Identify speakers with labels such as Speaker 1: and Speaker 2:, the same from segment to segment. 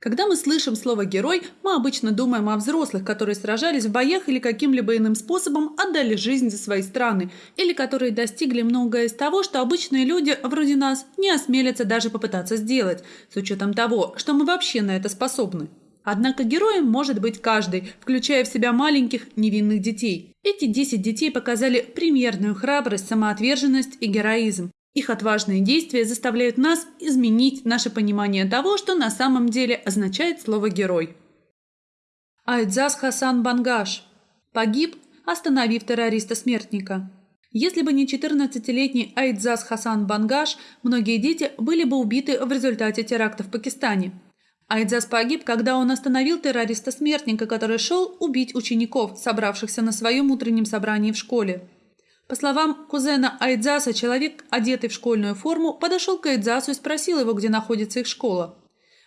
Speaker 1: Когда мы слышим слово «герой», мы обычно думаем о взрослых, которые сражались в боях или каким-либо иным способом отдали жизнь за свои страны, или которые достигли многое из того, что обычные люди, вроде нас, не осмелятся даже попытаться сделать, с учетом того, что мы вообще на это способны. Однако героем может быть каждый, включая в себя маленьких невинных детей. Эти 10 детей показали примерную храбрость, самоотверженность и героизм. Их отважные действия заставляют нас изменить наше понимание того, что на самом деле означает слово «герой». Айдзас Хасан Бангаш погиб, остановив террориста-смертника. Если бы не 14-летний Айдзас Хасан Бангаш, многие дети были бы убиты в результате теракта в Пакистане. Айдзас погиб, когда он остановил террориста-смертника, который шел убить учеников, собравшихся на своем утреннем собрании в школе. По словам кузена Айдзаса, человек, одетый в школьную форму, подошел к Айдзасу и спросил его, где находится их школа.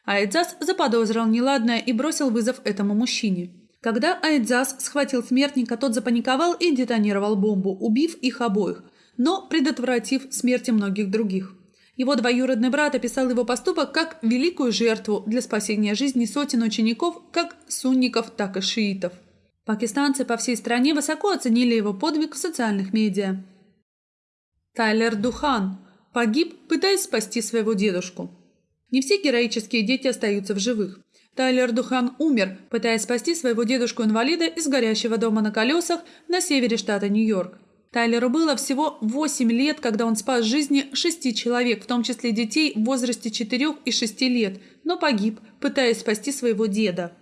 Speaker 1: Айдзас заподозрил неладное и бросил вызов этому мужчине. Когда Айдзас схватил смертника, тот запаниковал и детонировал бомбу, убив их обоих, но предотвратив смерти многих других. Его двоюродный брат описал его поступок как великую жертву для спасения жизни сотен учеников, как сунников, так и шиитов. Пакистанцы по всей стране высоко оценили его подвиг в социальных медиа. Тайлер Духан погиб, пытаясь спасти своего дедушку. Не все героические дети остаются в живых. Тайлер Духан умер, пытаясь спасти своего дедушку-инвалида из горящего дома на колесах на севере штата Нью-Йорк. Тайлеру было всего 8 лет, когда он спас жизни шести человек, в том числе детей в возрасте 4 и 6 лет, но погиб, пытаясь спасти своего деда.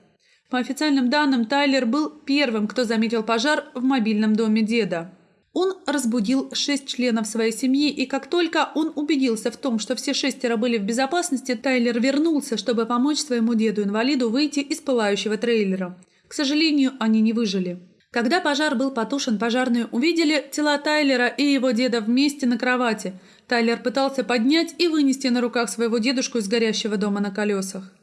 Speaker 1: По официальным данным, Тайлер был первым, кто заметил пожар в мобильном доме деда. Он разбудил шесть членов своей семьи, и как только он убедился в том, что все шестеро были в безопасности, Тайлер вернулся, чтобы помочь своему деду-инвалиду выйти из пылающего трейлера. К сожалению, они не выжили. Когда пожар был потушен, пожарные увидели тела Тайлера и его деда вместе на кровати. Тайлер пытался поднять и вынести на руках своего дедушку из горящего дома на колесах.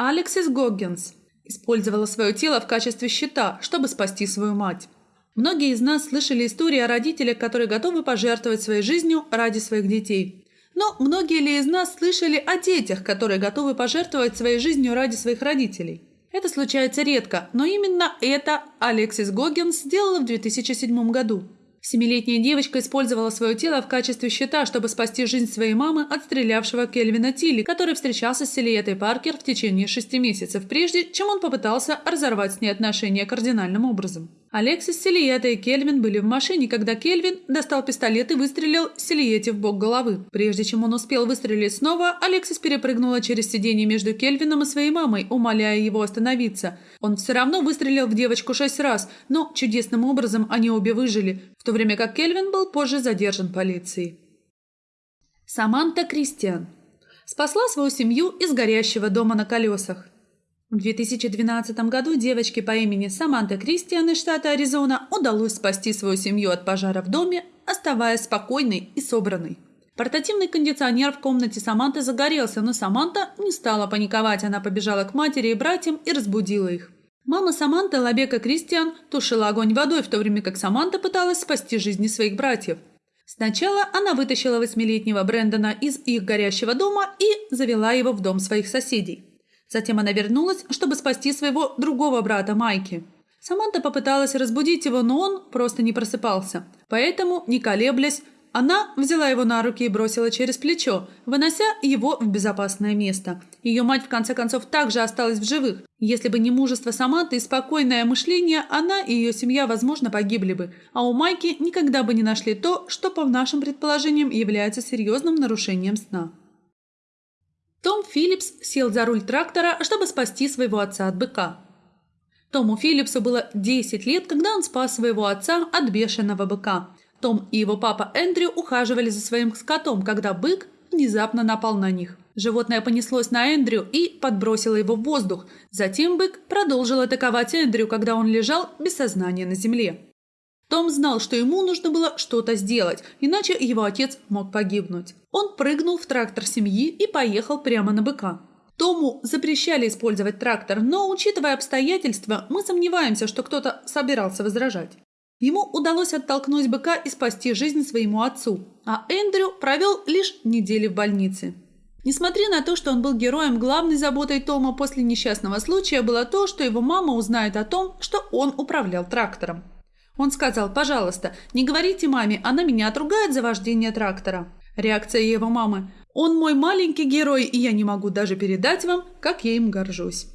Speaker 1: Алексис Гоггинс использовала свое тело в качестве щита, чтобы спасти свою мать. Многие из нас слышали истории о родителях, которые готовы пожертвовать своей жизнью ради своих детей. Но многие ли из нас слышали о детях, которые готовы пожертвовать своей жизнью ради своих родителей? Это случается редко, но именно это Алексис Гоггинс сделала в 2007 году. Семилетняя девочка использовала свое тело в качестве щита, чтобы спасти жизнь своей мамы от стрелявшего Кельвина Тилли, который встречался с Селиетой Паркер в течение шести месяцев, прежде чем он попытался разорвать с ней отношения кардинальным образом. Алексис, Селиета и Кельвин были в машине, когда Кельвин достал пистолет и выстрелил Селиете в бок головы. Прежде чем он успел выстрелить снова, Алексис перепрыгнула через сиденье между Кельвином и своей мамой, умоляя его остановиться. Он все равно выстрелил в девочку шесть раз, но чудесным образом они обе выжили, в то время как Кельвин был позже задержан полицией. Саманта Кристиан спасла свою семью из горящего дома на колесах. В 2012 году девочке по имени Саманта Кристиан из штата Аризона удалось спасти свою семью от пожара в доме, оставаясь спокойной и собранной. Портативный кондиционер в комнате Саманты загорелся, но Саманта не стала паниковать, она побежала к матери и братьям и разбудила их. Мама Саманты, Лабека Кристиан, тушила огонь водой, в то время как Саманта пыталась спасти жизни своих братьев. Сначала она вытащила восьмилетнего Брэндона из их горящего дома и завела его в дом своих соседей. Затем она вернулась, чтобы спасти своего другого брата Майки. Саманта попыталась разбудить его, но он просто не просыпался. Поэтому, не колеблясь, она взяла его на руки и бросила через плечо, вынося его в безопасное место. Ее мать, в конце концов, также осталась в живых. Если бы не мужество Саманты и спокойное мышление, она и ее семья, возможно, погибли бы. А у Майки никогда бы не нашли то, что, по нашим предположениям, является серьезным нарушением сна. Том Филлипс сел за руль трактора, чтобы спасти своего отца от быка. Тому Филлипсу было 10 лет, когда он спас своего отца от бешеного быка. Том и его папа Эндрю ухаживали за своим скотом, когда бык внезапно напал на них. Животное понеслось на Эндрю и подбросило его в воздух. Затем бык продолжил атаковать Эндрю, когда он лежал без сознания на земле. Том знал, что ему нужно было что-то сделать, иначе его отец мог погибнуть. Он прыгнул в трактор семьи и поехал прямо на быка. Тому запрещали использовать трактор, но, учитывая обстоятельства, мы сомневаемся, что кто-то собирался возражать. Ему удалось оттолкнуть быка и спасти жизнь своему отцу, а Эндрю провел лишь недели в больнице. Несмотря на то, что он был героем, главной заботой Тома после несчастного случая было то, что его мама узнает о том, что он управлял трактором. Он сказал, пожалуйста, не говорите маме, она меня отругает за вождение трактора. Реакция его мамы. Он мой маленький герой, и я не могу даже передать вам, как я им горжусь.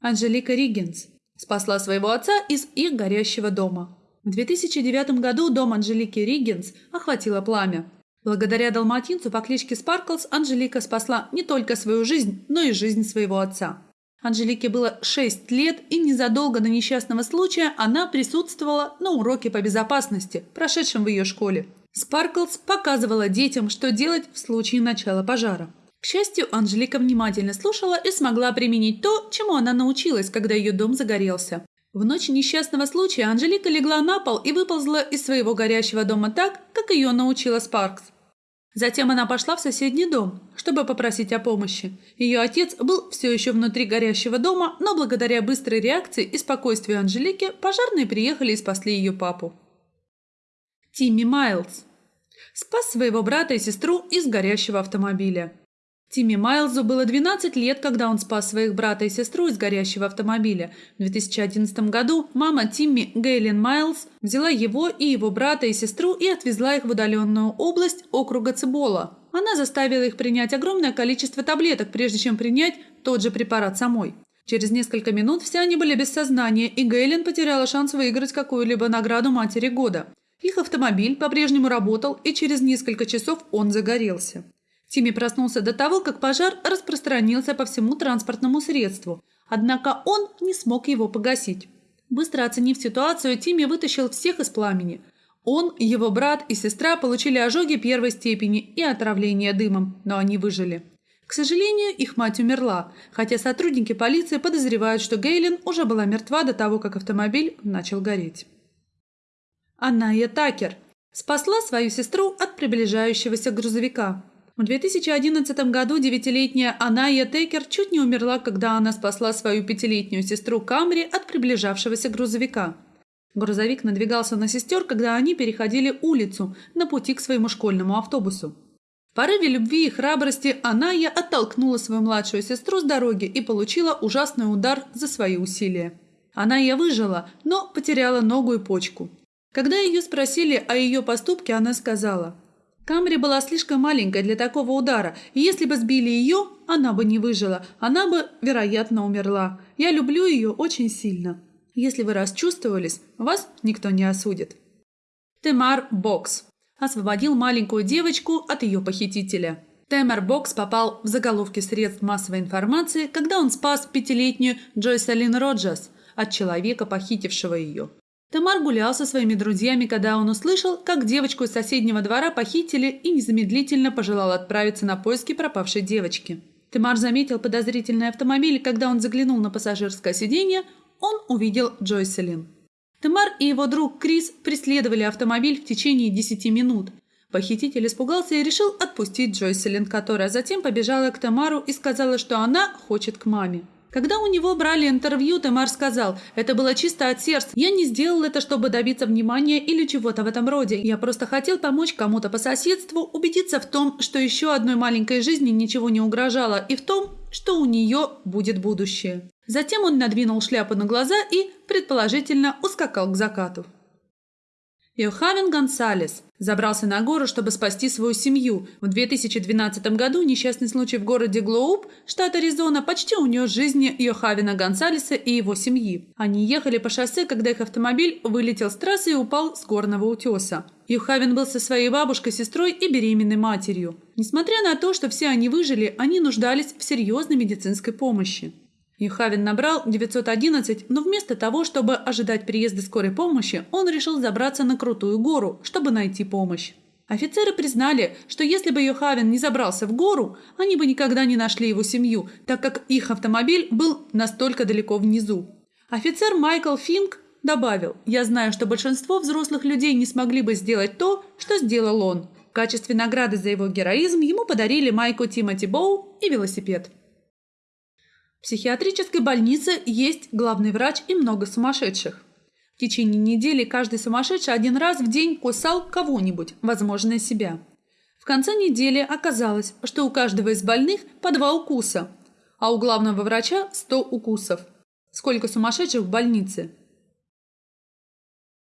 Speaker 1: Анжелика Риггинс спасла своего отца из их горящего дома. В 2009 году дом Анжелики Риггинс охватило пламя. Благодаря далматинцу по кличке Спарклс Анжелика спасла не только свою жизнь, но и жизнь своего отца. Анжелике было 6 лет, и незадолго до несчастного случая она присутствовала на уроке по безопасности, прошедшем в ее школе. Спарклс показывала детям, что делать в случае начала пожара. К счастью, Анжелика внимательно слушала и смогла применить то, чему она научилась, когда ее дом загорелся. В ночь несчастного случая Анжелика легла на пол и выползла из своего горящего дома так, как ее научила Спаркс. Затем она пошла в соседний дом, чтобы попросить о помощи. Ее отец был все еще внутри горящего дома, но благодаря быстрой реакции и спокойствию Анжелики пожарные приехали и спасли ее папу. Тимми Майлз спас своего брата и сестру из горящего автомобиля. Тимми Майлзу было 12 лет, когда он спас своих брата и сестру из горящего автомобиля. В 2011 году мама Тимми Гейлин Майлз взяла его и его брата и сестру и отвезла их в удаленную область округа Цибола. Она заставила их принять огромное количество таблеток, прежде чем принять тот же препарат самой. Через несколько минут все они были без сознания, и Гейлин потеряла шанс выиграть какую-либо награду матери года. Их автомобиль по-прежнему работал, и через несколько часов он загорелся. Тимми проснулся до того, как пожар распространился по всему транспортному средству, однако он не смог его погасить. Быстро оценив ситуацию, Тимми вытащил всех из пламени. Он, его брат и сестра получили ожоги первой степени и отравление дымом, но они выжили. К сожалению, их мать умерла, хотя сотрудники полиции подозревают, что Гейлин уже была мертва до того, как автомобиль начал гореть. Аная Такер спасла свою сестру от приближающегося грузовика. В 2011 году девятилетняя Аная Текер чуть не умерла, когда она спасла свою пятилетнюю сестру Камри от приближавшегося грузовика. Грузовик надвигался на сестер, когда они переходили улицу на пути к своему школьному автобусу. В порыве любви и храбрости Аная оттолкнула свою младшую сестру с дороги и получила ужасный удар за свои усилия. Аная выжила, но потеряла ногу и почку. Когда ее спросили о ее поступке, она сказала – Камри была слишком маленькой для такого удара, и если бы сбили ее, она бы не выжила, она бы, вероятно, умерла. Я люблю ее очень сильно. Если вы расчувствовались, вас никто не осудит. Темар Бокс освободил маленькую девочку от ее похитителя. Темар Бокс попал в заголовки средств массовой информации, когда он спас пятилетнюю Джойселин Роджерс от человека, похитившего ее. Тамар гулял со своими друзьями, когда он услышал, как девочку из соседнего двора похитили и незамедлительно пожелал отправиться на поиски пропавшей девочки. Тамар заметил подозрительный автомобиль, когда он заглянул на пассажирское сиденье, он увидел Джойселин. Тамар и его друг Крис преследовали автомобиль в течение 10 минут. Похититель испугался и решил отпустить Джойселин, которая затем побежала к Тамару и сказала, что она хочет к маме. Когда у него брали интервью, Темар сказал, это было чисто от сердца. Я не сделал это, чтобы добиться внимания или чего-то в этом роде. Я просто хотел помочь кому-то по соседству, убедиться в том, что еще одной маленькой жизни ничего не угрожало, и в том, что у нее будет будущее. Затем он надвинул шляпу на глаза и, предположительно, ускакал к закату. Йохавен Гонсалес забрался на гору, чтобы спасти свою семью. В 2012 году несчастный случай в городе Глоуп, штат Аризона, почти унес жизни Йохавена Гонсалеса и его семьи. Они ехали по шоссе, когда их автомобиль вылетел с трассы и упал с горного утеса. Йохавен был со своей бабушкой, сестрой и беременной матерью. Несмотря на то, что все они выжили, они нуждались в серьезной медицинской помощи. Юхавин набрал 911, но вместо того, чтобы ожидать приезда скорой помощи, он решил забраться на крутую гору, чтобы найти помощь. Офицеры признали, что если бы Йохавин не забрался в гору, они бы никогда не нашли его семью, так как их автомобиль был настолько далеко внизу. Офицер Майкл Финк добавил, «Я знаю, что большинство взрослых людей не смогли бы сделать то, что сделал он. В качестве награды за его героизм ему подарили майку Тимоти Боу и велосипед». В психиатрической больнице есть главный врач и много сумасшедших. В течение недели каждый сумасшедший один раз в день кусал кого-нибудь, возможно, себя. В конце недели оказалось, что у каждого из больных по два укуса, а у главного врача 100 укусов. Сколько сумасшедших в больнице?